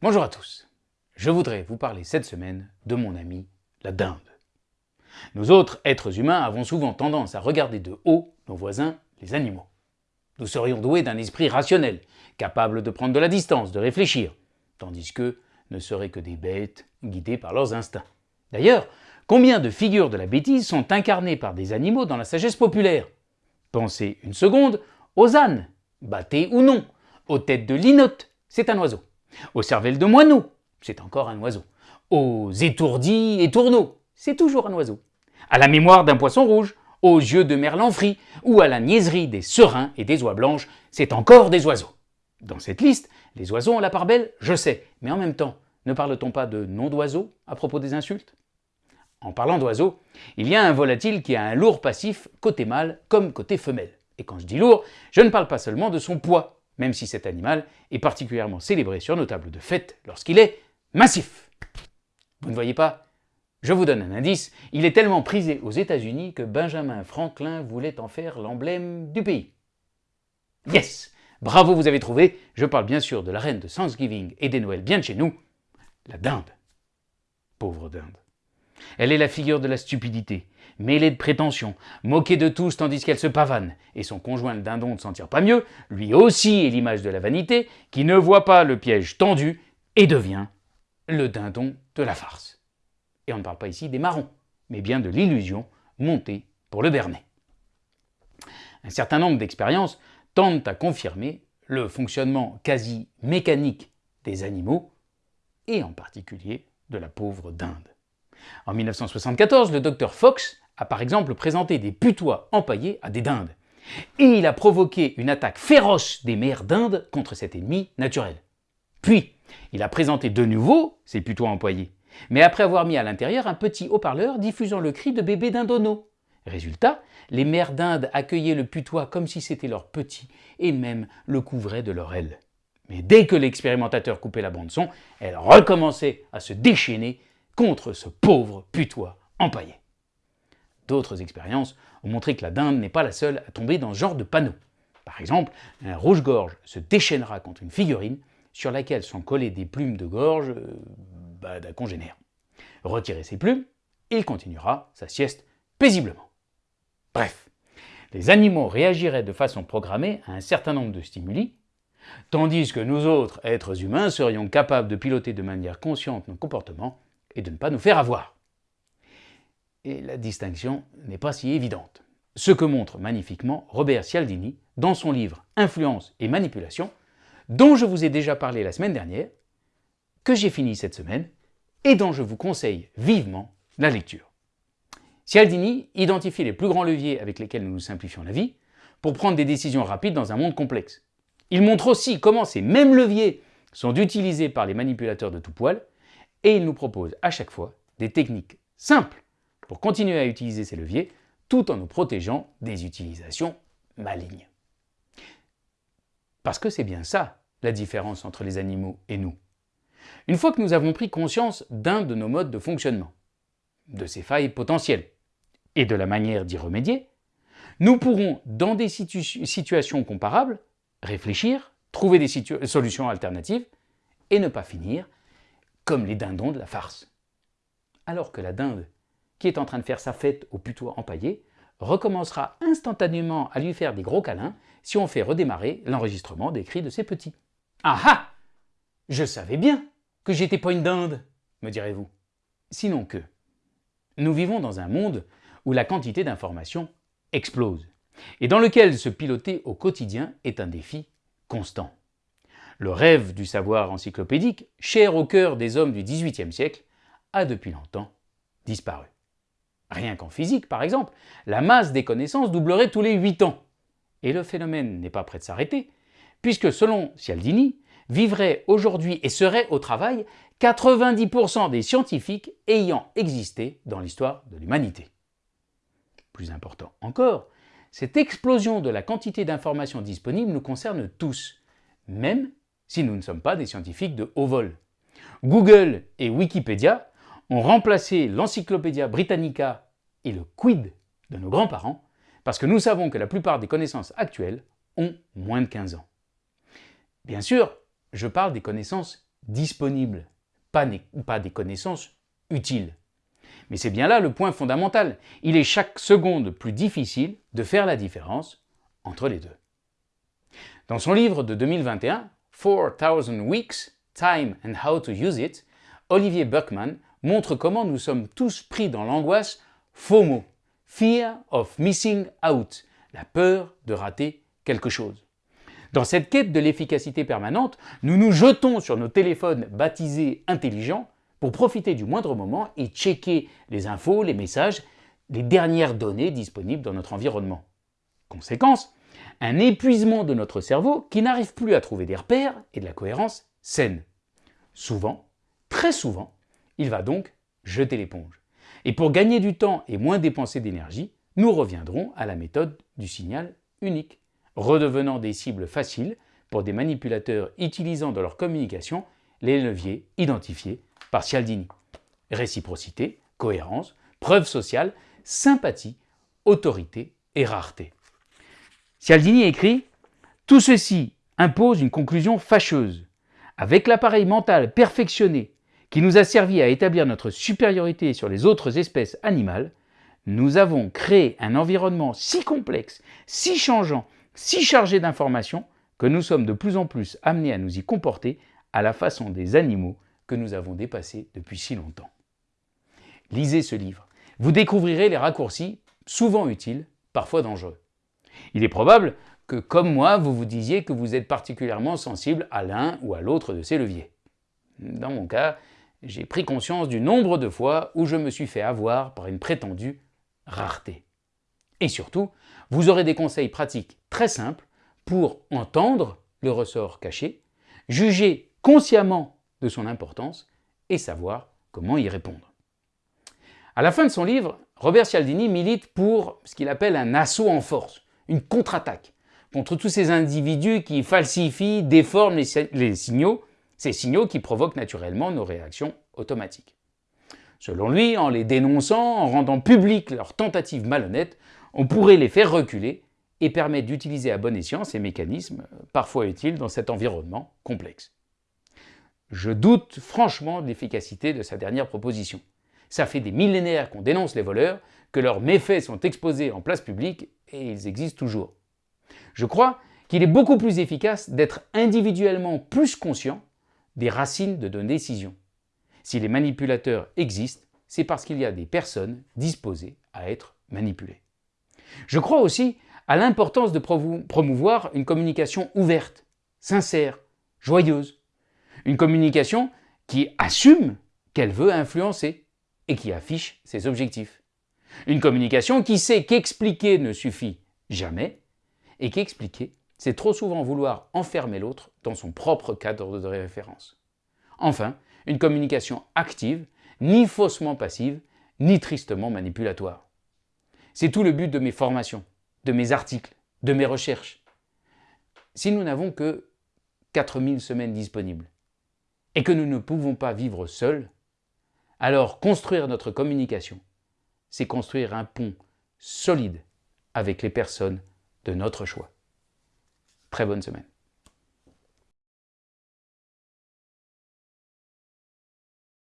Bonjour à tous. Je voudrais vous parler cette semaine de mon ami la dinde. Nous autres êtres humains avons souvent tendance à regarder de haut nos voisins, les animaux. Nous serions doués d'un esprit rationnel, capable de prendre de la distance, de réfléchir, tandis qu'eux ne seraient que des bêtes guidées par leurs instincts. D'ailleurs, combien de figures de la bêtise sont incarnées par des animaux dans la sagesse populaire? Pensez une seconde aux ânes, battés ou non, aux têtes de linotte, c'est un oiseau, aux cervelles de moineaux, c'est encore un oiseau, aux étourdis et tourneaux, c'est toujours un oiseau, à la mémoire d'un poisson rouge, aux yeux de merlan frit ou à la niaiserie des serins et des oies blanches, c'est encore des oiseaux. Dans cette liste, les oiseaux ont la part belle, je sais, mais en même temps, ne parle-t-on pas de nom d'oiseaux à propos des insultes? En parlant d'oiseaux, il y a un volatile qui a un lourd passif côté mâle comme côté femelle. Et quand je dis lourd, je ne parle pas seulement de son poids, même si cet animal est particulièrement célébré sur nos tables de fête lorsqu'il est massif. Vous ne voyez pas? Je vous donne un indice, il est tellement prisé aux États-Unis que Benjamin Franklin voulait en faire l'emblème du pays. Yes Bravo, vous avez trouvé, je parle bien sûr de la reine de Thanksgiving et des Noëls bien de chez nous, la dinde. Pauvre dinde. Elle est la figure de la stupidité, mêlée de prétention, moquée de tous tandis qu'elle se pavane, et son conjoint le dindon ne s'en tire pas mieux, lui aussi est l'image de la vanité, qui ne voit pas le piège tendu et devient le dindon de la farce. Et on ne parle pas ici des marrons, mais bien de l'illusion montée pour le berner. Un certain nombre d'expériences tentent à confirmer le fonctionnement quasi mécanique des animaux, et en particulier de la pauvre dinde. En 1974, le docteur Fox a par exemple présenté des putois empaillés à des dindes, et il a provoqué une attaque féroce des mères dindes contre cet ennemi naturel. Puis, il a présenté de nouveau ces putois empaillés, mais après avoir mis à l'intérieur un petit haut-parleur diffusant le cri de bébé dindono. Résultat, les mères dindes accueillaient le putois comme si c'était leur petit, et même le couvraient de leur aile. Mais dès que l'expérimentateur coupait la bande-son, elle recommençait à se déchaîner contre ce pauvre putois empaillé. D'autres expériences ont montré que la dinde n'est pas la seule à tomber dans ce genre de panneau. Par exemple, un rouge-gorge se déchaînera contre une figurine sur laquelle sont collées des plumes de gorge euh, bah, d'un congénère. Retirez ses plumes, il continuera sa sieste paisiblement. Bref, les animaux réagiraient de façon programmée à un certain nombre de stimuli, tandis que nous autres, êtres humains, serions capables de piloter de manière consciente nos comportements et de ne pas nous faire avoir. Et la distinction n'est pas si évidente. Ce que montre magnifiquement Robert Cialdini dans son livre Influence et manipulation, dont je vous ai déjà parlé la semaine dernière, que j'ai fini cette semaine et dont je vous conseille vivement la lecture. Cialdini identifie les plus grands leviers avec lesquels nous nous simplifions la vie pour prendre des décisions rapides dans un monde complexe. Il montre aussi comment ces mêmes leviers sont utilisés par les manipulateurs de tout poil et il nous propose à chaque fois des techniques simples pour continuer à utiliser ces leviers tout en nous protégeant des utilisations malignes. Parce que c'est bien ça la différence entre les animaux et nous. Une fois que nous avons pris conscience d'un de nos modes de fonctionnement, de ces failles potentielles et de la manière d'y remédier, nous pourrons, dans des situations comparables, réfléchir, trouver des solutions alternatives et ne pas finir comme les dindons de la farce. Alors que la dinde, qui est en train de faire sa fête au putois empaillé, recommencera instantanément à lui faire des gros câlins si on fait redémarrer l'enregistrement des cris de ses petits. Ah ah Je savais bien que j'étais pas une dinde, me direz-vous. Sinon que, nous vivons dans un monde où la quantité d'informations explose, et dans lequel se piloter au quotidien est un défi constant. Le rêve du savoir encyclopédique, cher au cœur des hommes du XVIIIe siècle, a depuis longtemps disparu. Rien qu'en physique, par exemple, la masse des connaissances doublerait tous les 8 ans. Et le phénomène n'est pas prêt de s'arrêter, puisque selon Cialdini, vivrait aujourd'hui et serait au travail 90% des scientifiques ayant existé dans l'histoire de l'humanité. Plus important encore, cette explosion de la quantité d'informations disponibles nous concerne tous, même si nous ne sommes pas des scientifiques de haut vol. Google et Wikipédia ont remplacé l'Encyclopédia Britannica et le Quid de nos grands-parents parce que nous savons que la plupart des connaissances actuelles ont moins de 15 ans. Bien sûr, je parle des connaissances disponibles, pas, pas des connaissances utiles. Mais c'est bien là le point fondamental. Il est chaque seconde plus difficile de faire la différence entre les deux. Dans son livre de 2021, 4000 Weeks, Time and How to Use It, Olivier Buckman montre comment nous sommes tous pris dans l'angoisse FOMO, Fear of Missing Out, la peur de rater quelque chose. Dans cette quête de l'efficacité permanente, nous nous jetons sur nos téléphones baptisés intelligents pour profiter du moindre moment et checker les infos, les messages, les dernières données disponibles dans notre environnement. Conséquence, un épuisement de notre cerveau qui n'arrive plus à trouver des repères et de la cohérence saine. Souvent, très souvent, il va donc jeter l'éponge. Et pour gagner du temps et moins dépenser d'énergie, nous reviendrons à la méthode du signal unique, redevenant des cibles faciles pour des manipulateurs utilisant dans leur communication les leviers identifiés par Cialdini. Réciprocité, cohérence, preuve sociale, sympathie, autorité et rareté. Cialdini écrit « Tout ceci impose une conclusion fâcheuse. Avec l'appareil mental perfectionné qui nous a servi à établir notre supériorité sur les autres espèces animales, nous avons créé un environnement si complexe, si changeant, si chargé d'informations que nous sommes de plus en plus amenés à nous y comporter à la façon des animaux que nous avons dépassés depuis si longtemps. Lisez ce livre. Vous découvrirez les raccourcis, souvent utiles, parfois dangereux. Il est probable que, comme moi, vous vous disiez que vous êtes particulièrement sensible à l'un ou à l'autre de ces leviers. Dans mon cas, j'ai pris conscience du nombre de fois où je me suis fait avoir par une prétendue rareté. Et surtout, vous aurez des conseils pratiques très simples pour entendre le ressort caché, juger consciemment de son importance et savoir comment y répondre. À la fin de son livre, Robert Cialdini milite pour ce qu'il appelle un assaut en force, une contre-attaque, contre tous ces individus qui falsifient, déforment les signaux ces signaux qui provoquent naturellement nos réactions automatiques. Selon lui, en les dénonçant, en rendant publiques leurs tentatives malhonnêtes, on pourrait les faire reculer et permettre d'utiliser à bon escient ces mécanismes parfois utiles dans cet environnement complexe. Je doute franchement de l'efficacité de sa dernière proposition. Ça fait des millénaires qu'on dénonce les voleurs, que leurs méfaits sont exposés en place publique et ils existent toujours. Je crois qu'il est beaucoup plus efficace d'être individuellement plus conscient des racines de nos décisions. Si les manipulateurs existent, c'est parce qu'il y a des personnes disposées à être manipulées. Je crois aussi à l'importance de promouvoir une communication ouverte, sincère, joyeuse. Une communication qui assume qu'elle veut influencer et qui affiche ses objectifs. Une communication qui sait qu'expliquer ne suffit jamais et qu'expliquer c'est trop souvent vouloir enfermer l'autre dans son propre cadre de référence. Enfin, une communication active, ni faussement passive, ni tristement manipulatoire. C'est tout le but de mes formations, de mes articles, de mes recherches. Si nous n'avons que 4000 semaines disponibles et que nous ne pouvons pas vivre seuls, alors construire notre communication, c'est construire un pont solide avec les personnes de notre choix. Très bonne semaine.